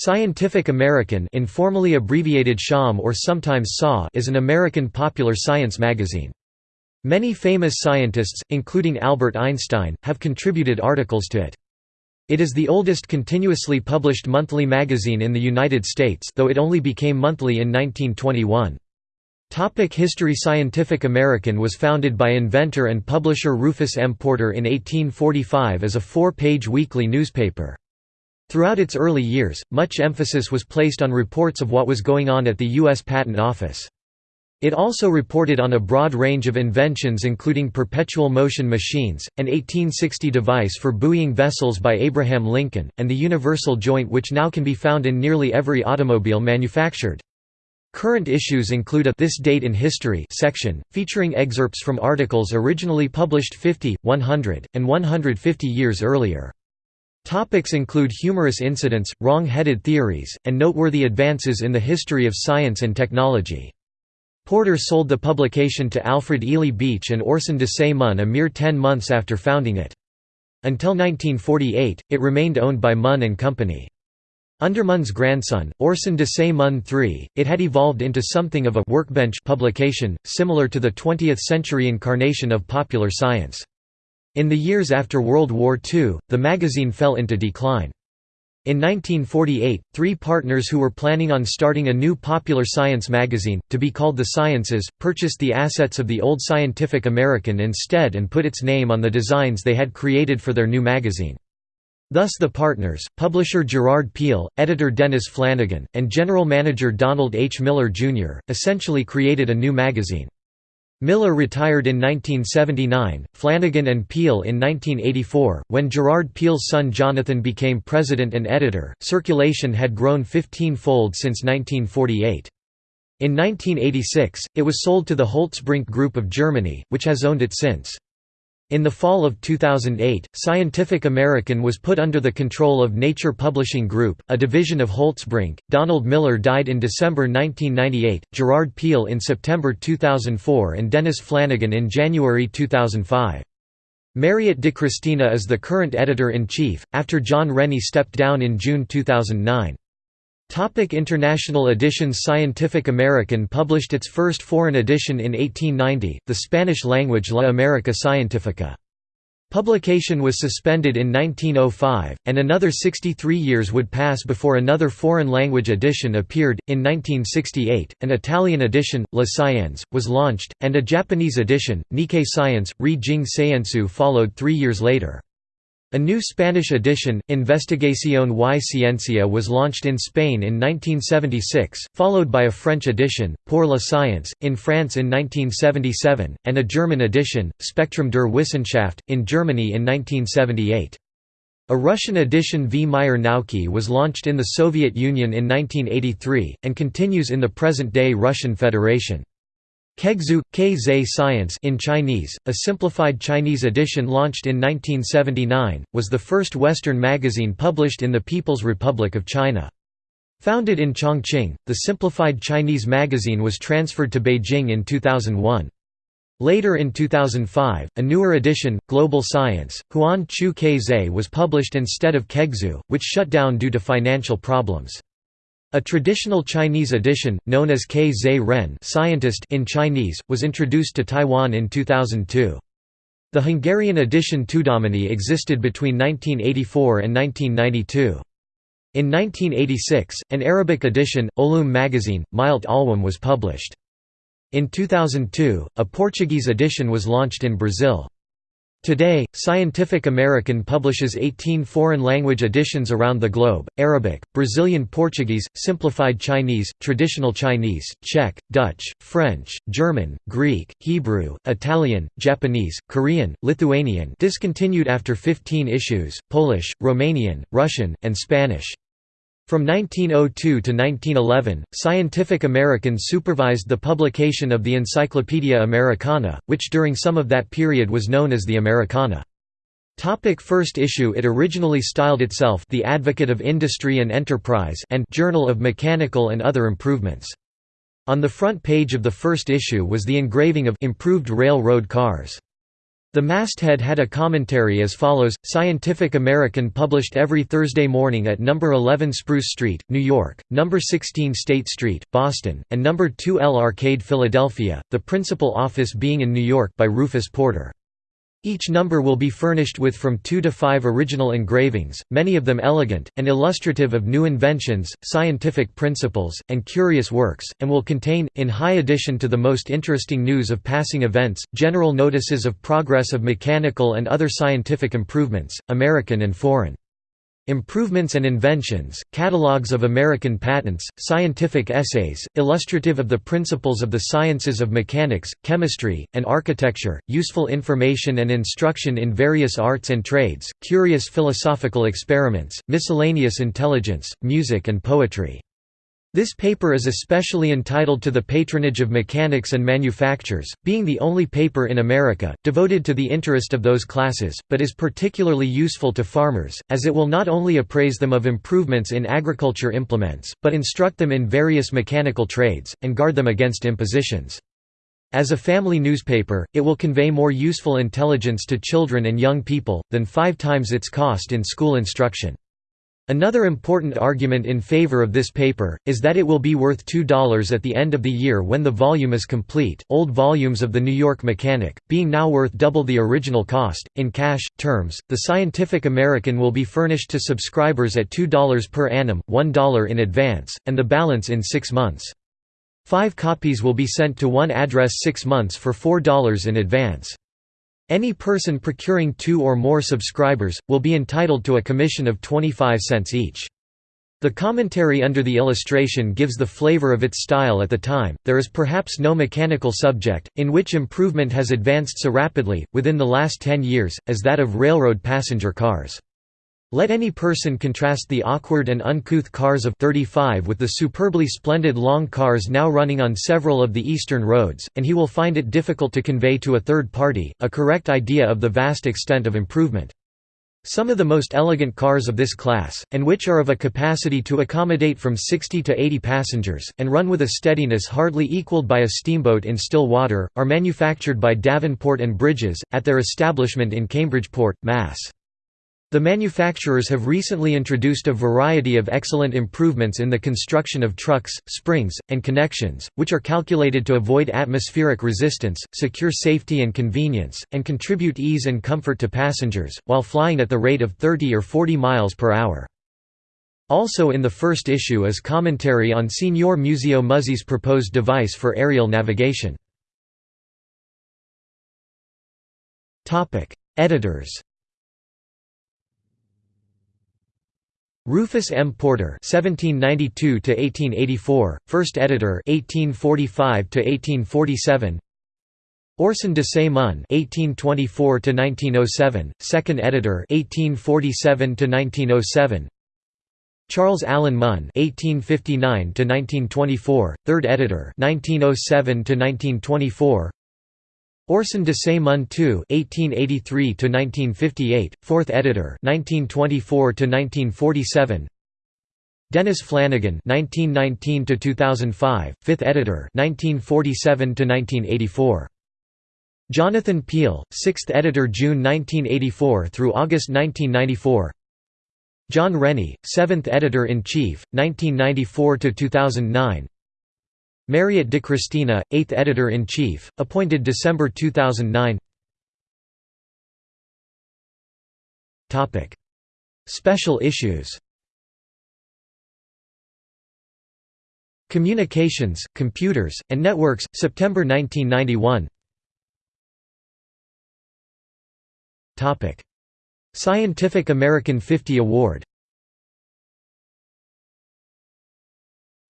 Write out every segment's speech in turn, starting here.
Scientific American informally abbreviated SciAm or sometimes SAW is an American popular science magazine. Many famous scientists, including Albert Einstein, have contributed articles to it. It is the oldest continuously published monthly magazine in the United States though it only became monthly in 1921. Topic History Scientific American was founded by inventor and publisher Rufus M. Porter in 1845 as a four-page weekly newspaper. Throughout its early years, much emphasis was placed on reports of what was going on at the U.S. Patent Office. It also reported on a broad range of inventions including perpetual motion machines, an 1860 device for buoying vessels by Abraham Lincoln, and the universal joint which now can be found in nearly every automobile manufactured. Current issues include a This Date in History section, featuring excerpts from articles originally published 50, 100, and 150 years earlier. Topics include humorous incidents, wrong-headed theories, and noteworthy advances in the history of science and technology. Porter sold the publication to Alfred Ely Beach and Orson Desaix Munn a mere ten months after founding it. Until 1948, it remained owned by Munn and Company. Under Munn's grandson, Orson Desaix Munn III, it had evolved into something of a «workbench» publication, similar to the 20th-century incarnation of popular science. In the years after World War II, the magazine fell into decline. In 1948, three partners who were planning on starting a new popular science magazine, to be called The Sciences, purchased the assets of the old Scientific American instead and put its name on the designs they had created for their new magazine. Thus the partners, publisher Gerard Piel, editor Dennis Flanagan, and general manager Donald H. Miller, Jr., essentially created a new magazine. Miller retired in 1979, Flanagan and Piel in 1984. When Gerard Piel's son Jonathan became president and editor, circulation had grown 15 fold since 1948. In 1986, it was sold to the Holtzbrinck Group of Germany, which has owned it since. In the fall of 2008, Scientific American was put under the control of Nature Publishing Group, a division of Holtzbrinck. Donald Miller died in December 1998, Gerard Piel in September 2004, and Dennis Flanagan in January 2005. Mariette DiChristina is the current editor in chief, after John Rennie stepped down in June 2009. Topic International editions Scientific American published its first foreign edition in 1890, the Spanish-language La America Scientifica. Publication was suspended in 1905, and another 63 years would pass before another foreign-language edition appeared. In 1968, an Italian edition, Le Scienze, was launched, and a Japanese edition, Nikkei Science, Ri Jing Seiensu followed three years later. A new Spanish edition, Investigación y Ciencia was launched in Spain in 1976, followed by a French edition, Pour la Science, in France in 1977, and a German edition, Spektrum der Wissenschaft, in Germany in 1978. A Russian edition V. Mir Nauki was launched in the Soviet Union in 1983, and continues in the present-day Russian Federation. Kexue, K Science in Chinese, a simplified Chinese edition launched in 1979, was the first Western magazine published in the People's Republic of China. Founded in Chongqing, the simplified Chinese magazine was transferred to Beijing in 2001. Later in 2005, a newer edition, Global Science, Huanqiu Kexue was published instead of Kexue, which shut down due to financial problems. A traditional Chinese edition, known as K. Zhe Ren scientist in Chinese, was introduced to Taiwan in 2002. The Hungarian edition Tudomány existed between 1984 and 1992. In 1986, an Arabic edition, Olum magazine, Milt Alwam was published. In 2002, a Portuguese edition was launched in Brazil. Today, Scientific American publishes 18 foreign language editions around the globe, Arabic, Brazilian Portuguese, Simplified Chinese, Traditional Chinese, Czech, Dutch, French, German, Greek, Hebrew, Italian, Japanese, Korean, Lithuanian discontinued after 15 issues, Polish, Romanian, Russian, and Spanish. From 1902 to 1911, Scientific American supervised the publication of the Encyclopaedia Americana, which during some of that period was known as the Americana. Topic first issue It originally styled itself The Advocate of Industry and Enterprise and Journal of Mechanical and Other Improvements. On the front page of the first issue was the engraving of improved railroad cars. The masthead had a commentary as follows, Scientific American published every Thursday morning at No. 11 Spruce Street, New York, No. 16 State Street, Boston, and No. 2L Arcade Philadelphia, the principal office being in New York by Rufus Porter. Each number will be furnished with from two to five original engravings, many of them elegant, and illustrative of new inventions, scientific principles, and curious works, and will contain, in high addition to the most interesting news of passing events, general notices of progress of mechanical and other scientific improvements, American and foreign. Improvements and Inventions, catalogues of American patents, scientific essays, illustrative of the principles of the sciences of mechanics, chemistry, and architecture, useful information and instruction in various arts and trades, curious philosophical experiments, miscellaneous intelligence, music and poetry. This paper is especially entitled to the patronage of mechanics and manufacturers, being the only paper in America, devoted to the interest of those classes, but is particularly useful to farmers, as it will not only appraise them of improvements in agriculture implements, but instruct them in various mechanical trades, and guard them against impositions. As a family newspaper, it will convey more useful intelligence to children and young people, than five times its cost in school instruction. Another important argument in favor of this paper is that it will be worth $2 at the end of the year when the volume is complete. Old volumes of the New York Mechanic, being now worth double the original cost, in cash terms, the Scientific American will be furnished to subscribers at $2 per annum, $1 in advance, and the balance in six months. Five copies will be sent to one address six months for $4 in advance. Any person procuring two or more subscribers, will be entitled to a commission of 25 cents each. The commentary under the illustration gives the flavor of its style at the time. There is perhaps no mechanical subject, in which improvement has advanced so rapidly, within the last ten years, as that of railroad passenger cars. Let any person contrast the awkward and uncouth cars of 35 with the superbly splendid long cars now running on several of the eastern roads, and he will find it difficult to convey to a third party, a correct idea of the vast extent of improvement. Some of the most elegant cars of this class, and which are of a capacity to accommodate from 60 to 80 passengers, and run with a steadiness hardly equalled by a steamboat in still water, are manufactured by Davenport and Bridges, at their establishment in Cambridgeport, Mass. The manufacturers have recently introduced a variety of excellent improvements in the construction of trucks, springs, and connections, which are calculated to avoid atmospheric resistance, secure safety and convenience, and contribute ease and comfort to passengers, while flying at the rate of 30 or 40 miles per hour. Also in the first issue is commentary on Signor Muzio Muzzi's proposed device for aerial navigation. Editors Rufus M. Porter (1792–1884), first editor, 1845–1847. Orson Desaix Munn (1824–1907), second editor, 1847–1907. Charles Allen Munn (1859–1924), third editor, 1907–1924. Orson Desaix Munn II (1883–1958), fourth editor, 1924–1947. Dennis Flanagan (1919–2005), fifth editor, 1947–1984. Jonathan Piel, sixth editor, June 1984 through August 1994. John Rennie, seventh editor in chief, 1994 to 2009. Mariette DiChristina, 8th Editor-in-Chief, appointed December 2009 Special issues. Communications, Computers, and Networks, September 1991 Scientific American 50 Award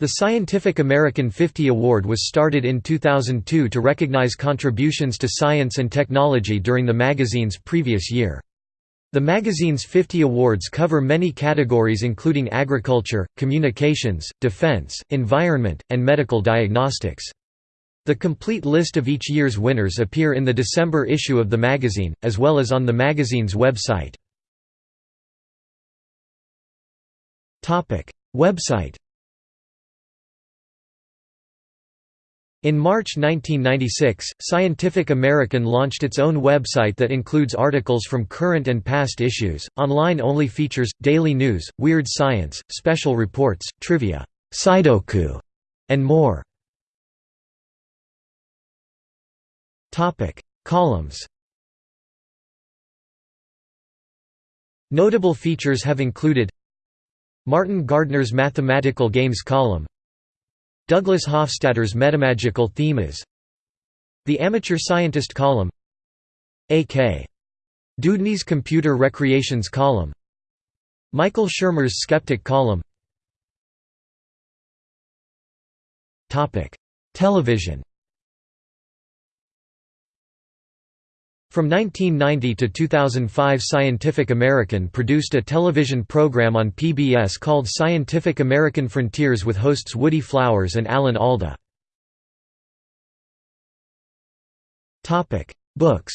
The Scientific American 50 Award was started in 2002 to recognize contributions to science and technology during the magazine's previous year. The magazine's 50 awards cover many categories including agriculture, communications, defense, environment, and medical diagnostics. The complete list of each year's winners appear in the December issue of the magazine, as well as on the magazine's website. Website In March 1996, Scientific American launched its own website that includes articles from current and past issues, online-only features, daily news, weird science, special reports, trivia, Scidoku, and more. Columns Notable features have included Martin Gardner's Mathematical Games column Douglas Hofstadter's Metamagical Themas The Amateur Scientist column A.K. Dewdney's Computer Recreations column Michael Shermer's Skeptic column Television From 1990 to 2005 Scientific American produced a television program on PBS called Scientific American Frontiers with hosts Woody Flowers and Alan Alda. Books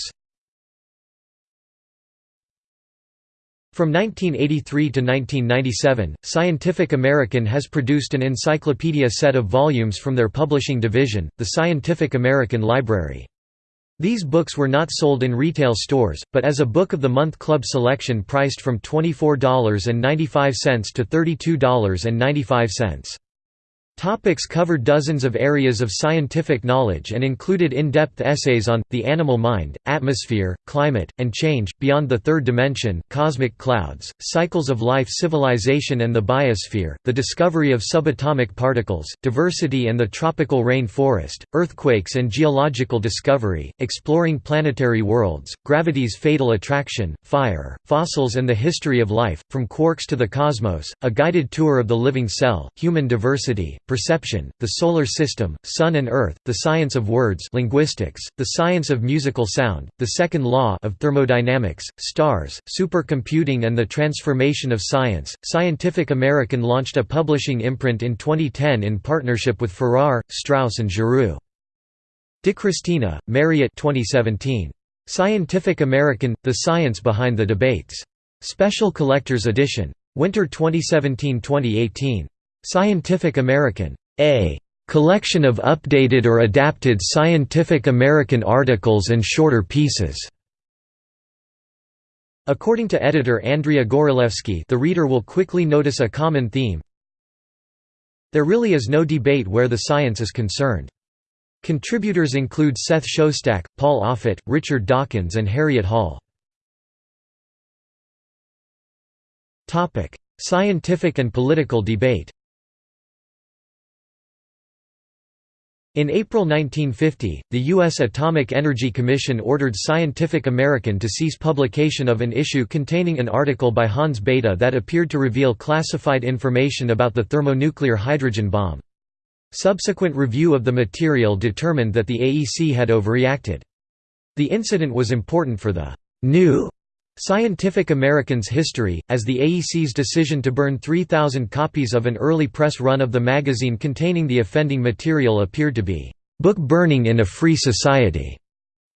From 1983 to 1997, Scientific American has produced an encyclopedia set of volumes from their publishing division, the Scientific American Library. These books were not sold in retail stores, but as a Book of the Month Club selection priced from $24.95 to $32.95. Topics covered dozens of areas of scientific knowledge and included in-depth essays on, the animal mind, atmosphere, climate, and change, beyond the third dimension, cosmic clouds, cycles of life civilization and the biosphere, the discovery of subatomic particles, diversity and the tropical rain forest, earthquakes and geological discovery, exploring planetary worlds, gravity's fatal attraction, fire, fossils and the history of life, from quarks to the cosmos, a guided tour of the living cell, human diversity, perception, the solar system, sun and earth, the science of words linguistics, the science of musical sound, the second law of thermodynamics, stars, supercomputing and the transformation of science. Scientific American launched a publishing imprint in 2010 in partnership with Farrar, Straus and Giroux. DiChristina, Mariette 2017. Scientific American – The Science Behind the Debates. Special Collector's Edition. Winter 2017-2018. Scientific American. A collection of updated or adapted Scientific American articles and shorter pieces. According to editor Andrea Gawrylewski the reader will quickly notice a common theme. There really is no debate where the science is concerned. Contributors include Seth Shostak, Paul Offit, Richard Dawkins and Harriet Hall. Scientific and political debate In April 1950, the U.S. Atomic Energy Commission ordered Scientific American to cease publication of an issue containing an article by Hans Bethe that appeared to reveal classified information about the thermonuclear hydrogen bomb. Subsequent review of the material determined that the AEC had overreacted. The incident was important for the new Scientific American's history, as the AEC's decision to burn 3,000 copies of an early press run of the magazine containing the offending material appeared to be book burning in a free society.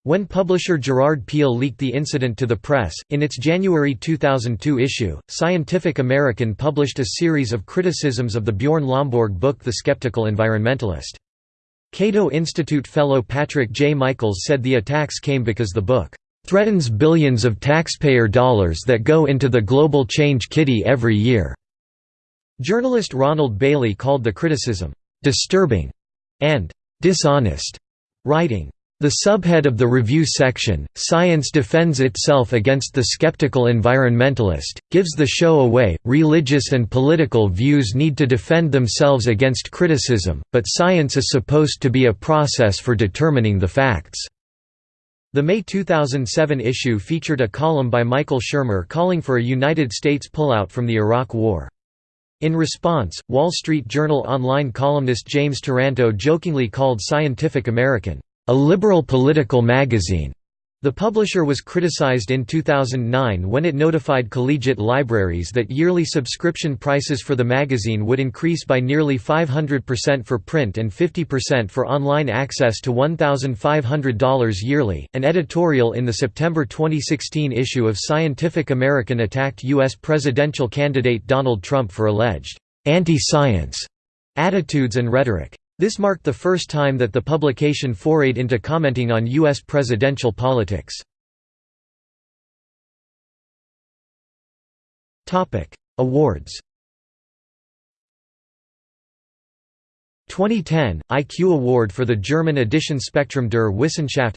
When publisher Gerard Piel leaked the incident to the press, in its January 2002 issue, Scientific American published a series of criticisms of the Bjorn Lomborg book The Skeptical Environmentalist. Cato Institute fellow Patrick J. Michaels said the attacks came because the book threatens billions of taxpayer dollars that go into the global change kitty every year." Journalist Ronald Bailey called the criticism, "...disturbing," and "...dishonest," writing, the subhead of the review section, Science Defends Itself Against the Skeptical Environmentalist, gives the show away. Religious and political views need to defend themselves against criticism, but science is supposed to be a process for determining the facts. The May 2007 issue featured a column by Michael Shermer calling for a United States pullout from the Iraq War. In response, Wall Street Journal online columnist James Taranto jokingly called Scientific American, "...a liberal political magazine." The publisher was criticized in 2009 when it notified collegiate libraries that yearly subscription prices for the magazine would increase by nearly 500% for print and 50% for online access to $1,500 yearly. An editorial in the September 2016 issue of Scientific American attacked U.S. presidential candidate Donald Trump for alleged anti science attitudes and rhetoric. This marked the first time that the publication forayed into commenting on U.S. presidential politics. Awards 2010 IQ Award for the German edition Spektrum der Wissenschaft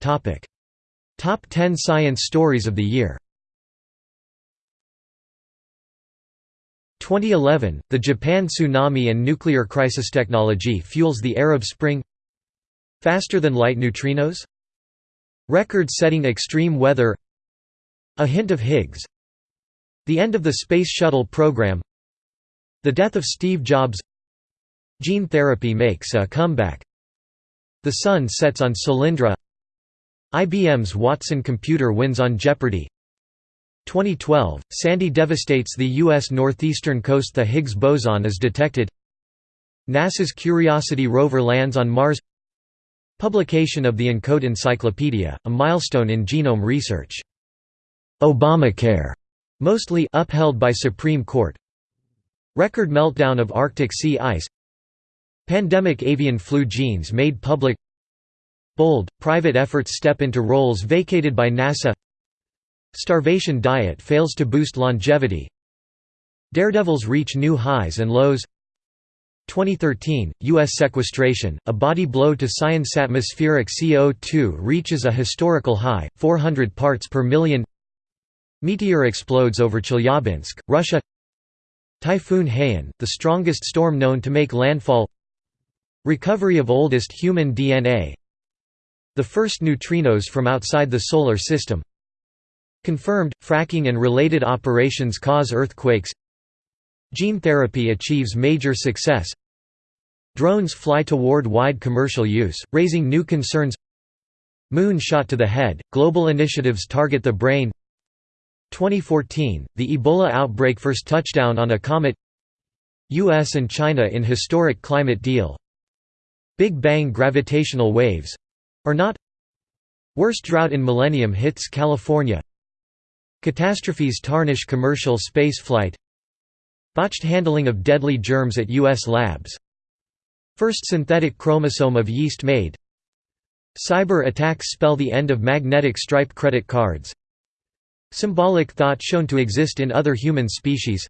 Topic Top 10 Science Stories of the Year 2011 The Japan tsunami and nuclear crisis technology fuels the Arab Spring. Faster than light neutrinos. Record-setting extreme weather. A hint of Higgs. The end of the Space Shuttle program. The death of Steve Jobs. Gene therapy makes a comeback. The sun sets on Solyndra. IBM's Watson computer wins on Jeopardy! 2012, Sandy devastates the U.S. northeastern coast The Higgs boson is detected. NASA's Curiosity rover lands on Mars. Publication of the ENCODE Encyclopedia, a milestone in genome research. Obamacare, mostly upheld by Supreme Court. Record meltdown of Arctic sea ice. Pandemic avian flu genes made public. Bold, private efforts step into roles vacated by NASA Starvation diet fails to boost longevity. Daredevils reach new highs and lows. 2013, U.S. sequestration, a body blow to science atmospheric CO2 reaches a historical high, 400 parts per million. Meteor explodes over Chelyabinsk, Russia. Typhoon Haiyan, the strongest storm known to make landfall. Recovery of oldest human DNA The first neutrinos from outside the Solar System Confirmed, fracking and related operations cause earthquakes. Gene therapy achieves major success. Drones fly toward wide commercial use, raising new concerns. Moon shot to the head, global initiatives target the brain. 2014, the Ebola outbreak first touchdown on a comet. US and China in historic climate deal. Big Bang gravitational waves—or not? Worst drought in millennium hits California Catastrophes tarnish commercial spaceflight Botched handling of deadly germs at U.S. labs. First synthetic chromosome of yeast made. Cyber attacks spell the end of magnetic stripe credit cards. Symbolic thought shown to exist in other human species.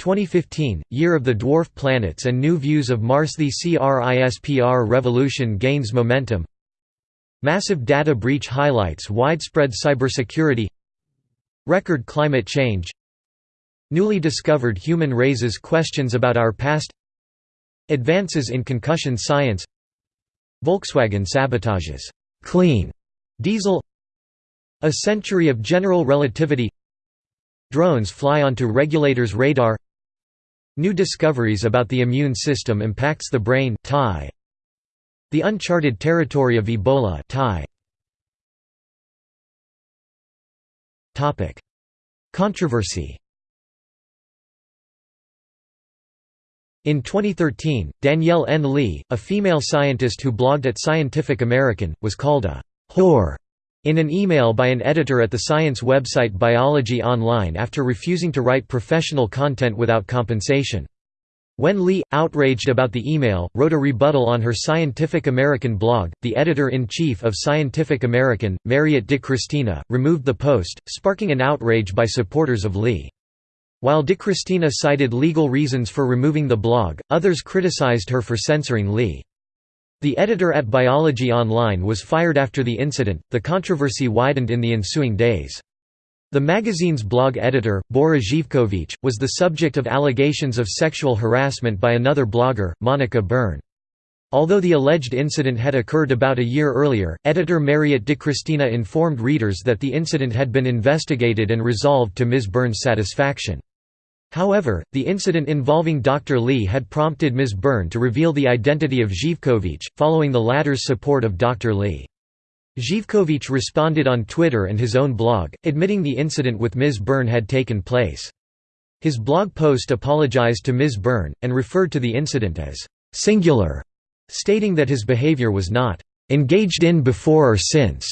2015, Year of the Dwarf Planets and New Views of Mars. The CRISPR revolution gains momentum. Massive data breach highlights widespread cybersecurity Record climate change. Newly discovered human raises questions about our past. Advances in concussion science. Volkswagen sabotages. «clean» diesel. A century of general relativity. Drones fly onto regulators' radar. New discoveries about the immune system impacts the brain. The uncharted territory of Ebola Controversy In 2013, Danielle N. Lee, a female scientist who blogged at Scientific American, was called a «whore» in an email by an editor at the science website Biology Online after refusing to write professional content without compensation. When Lee, outraged about the email, wrote a rebuttal on her Scientific American blog, the editor-in-chief of Scientific American, Mariette DiChristina, removed the post, sparking an outrage by supporters of Lee. While DiChristina cited legal reasons for removing the blog, others criticized her for censoring Lee. The editor at Biology Online was fired after the incident. The controversy widened in the ensuing days. The magazine's blog editor, Bora Živković, was the subject of allegations of sexual harassment by another blogger, Monica Byrne. Although the alleged incident had occurred about a year earlier, editor Mariette DiChristina informed readers that the incident had been investigated and resolved to Ms. Byrne's satisfaction. However, the incident involving Dr. Lee had prompted Ms. Byrne to reveal the identity of Živković, following the latter's support of Dr. Lee. Živković responded on Twitter and his own blog, admitting the incident with Ms. Byrne had taken place. His blog post apologized to Ms. Byrne, and referred to the incident as «singular», stating that his behavior was not «engaged in before or since»,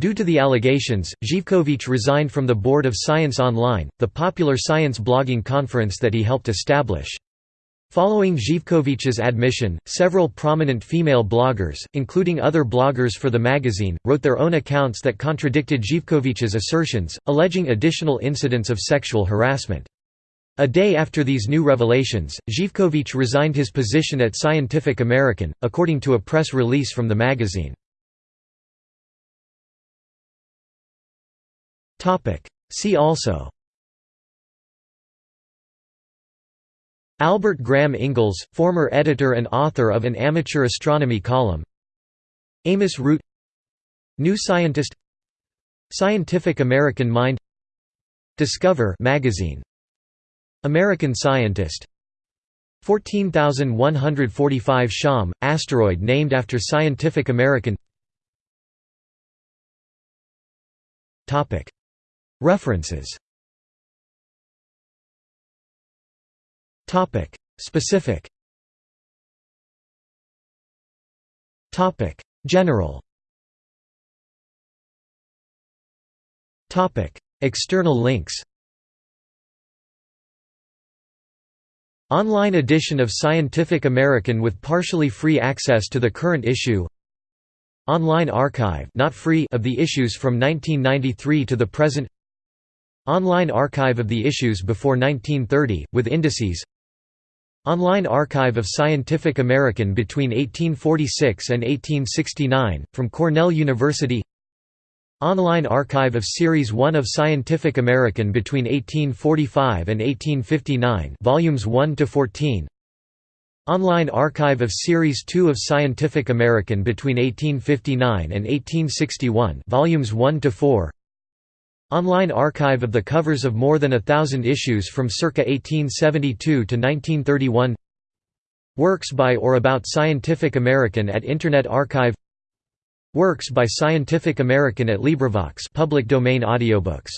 Due to the allegations, Živković resigned from the board of Science Online, the popular science blogging conference that he helped establish. Following Živković's admission, several prominent female bloggers, including other bloggers for the magazine, wrote their own accounts that contradicted Živković's assertions, alleging additional incidents of sexual harassment. A day after these new revelations, Živković resigned his position at Scientific American, according to a press release from the magazine. See also Albert Graham Ingalls, former editor and author of an amateur astronomy column. Amos Root. New Scientist. Scientific American Mind. Discover magazine. American Scientist. 14145 Sciam, asteroid named after Scientific American. References Topic. Specific. Topic. General. Topic. External links. Online edition of Scientific American with partially free access to the current issue. Online archive not free of the issues from 1993 to the present. Online archive of the issues before 1930, with indices Online Archive of Scientific American between 1846 and 1869, from Cornell University. Online Archive of Series 1 of Scientific American between 1845 and 1859 volumes 1 to 14 Online Archive of Series 2 of Scientific American between 1859 and 1861 volumes 1 to 4 Online archive of the covers of more than a thousand issues from circa 1872 to 1931 Works by or about Scientific American at Internet Archive. Works by Scientific American at LibriVox public domain audiobooks